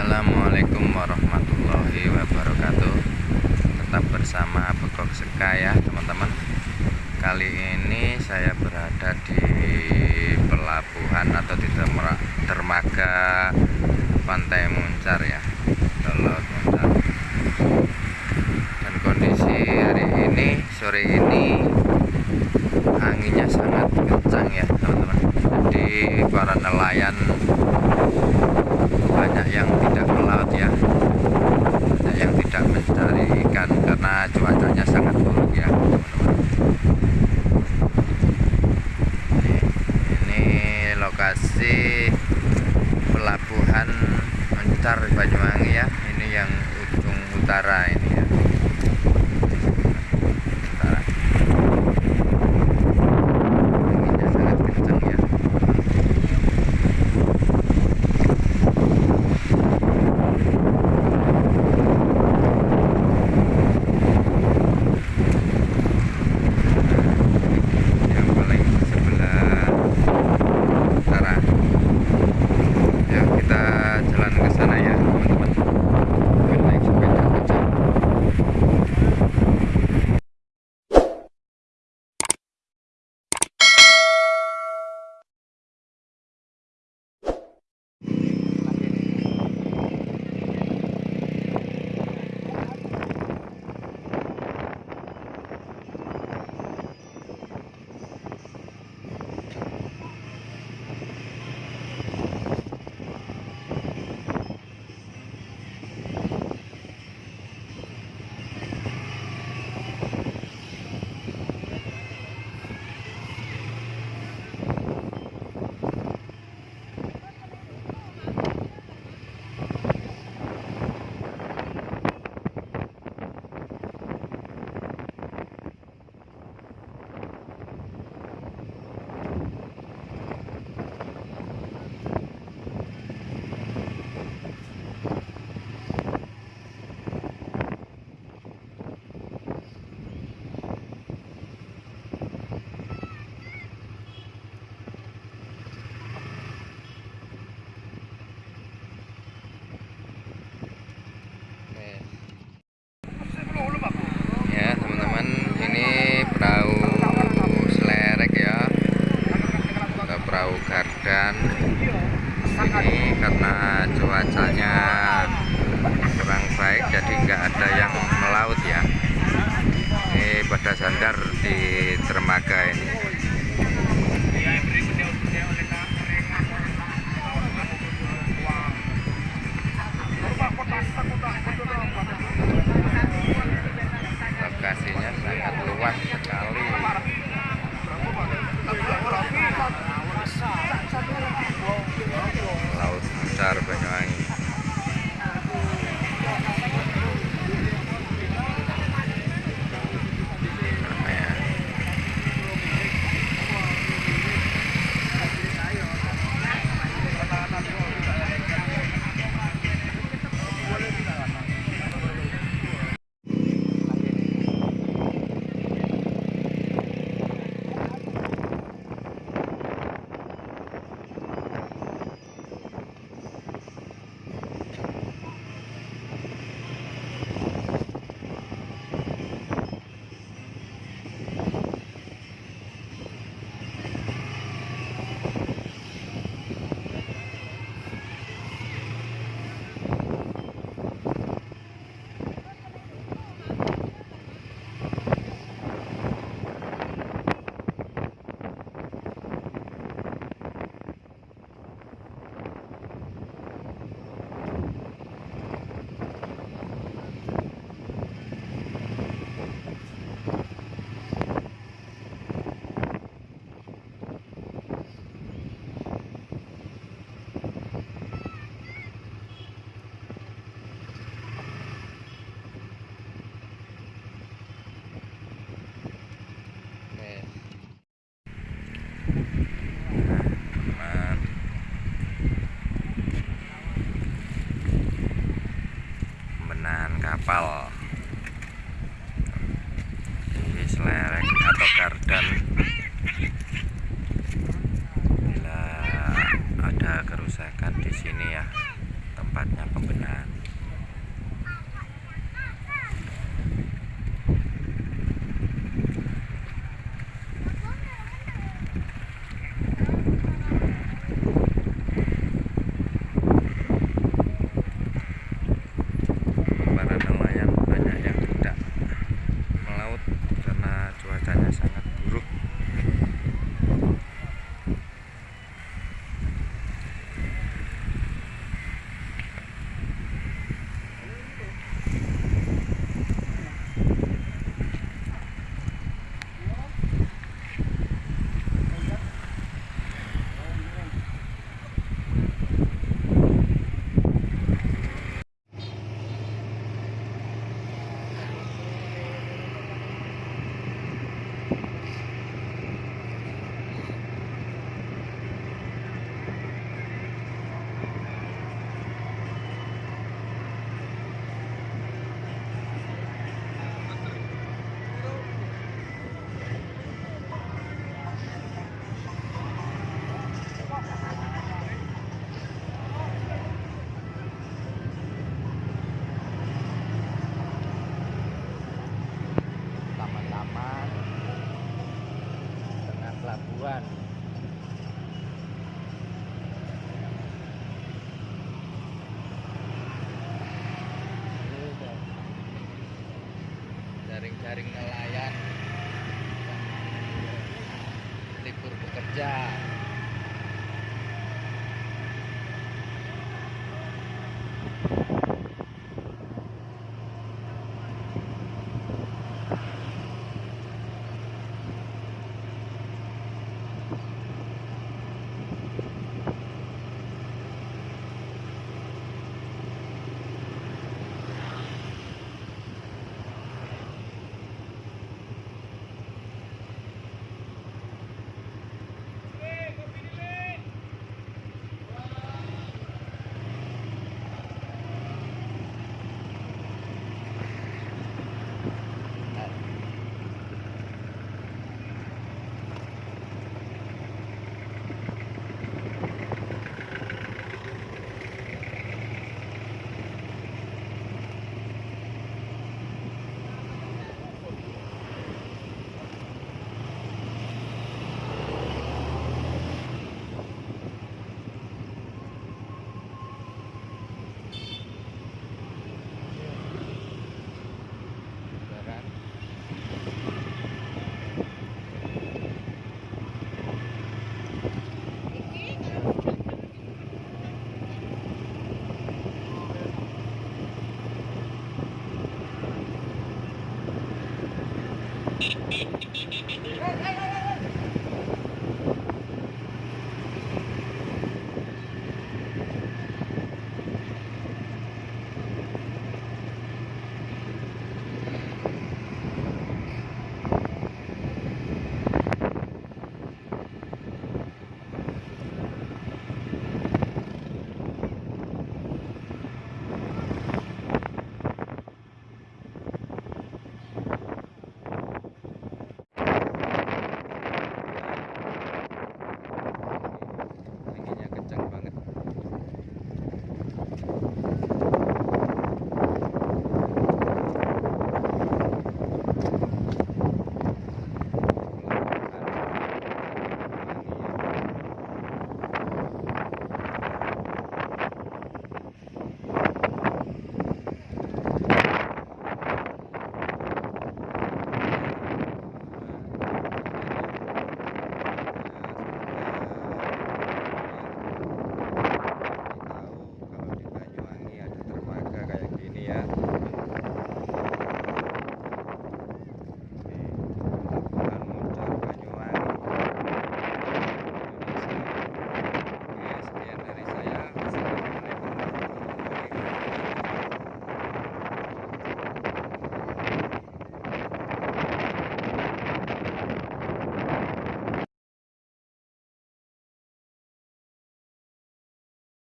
Assalamualaikum warahmatullahi wabarakatuh. Tetap bersama Begok Seka ya teman-teman. Kali ini saya berada di pelabuhan atau di dermaga Pantai Muncar ya Laut Muncar. Dan kondisi hari ini, sore ini Anginnya sangat kencang ya teman-teman. Jadi para nelayan banyak yang tidak melaut ya. Banyak yang tidak mencari ikan karena cuacanya sangat buruk ya ini, ini lokasi Besar Banyuwangi kapal di selereng atau gardan. Bila ada kerusakan di sini ya tempatnya pembenahan para nelayan banyak yang tidak melaut karena cuacanya sangat buruk taman-taman tengah pelabuhan jaring-jaring nelayan. Libur bekerja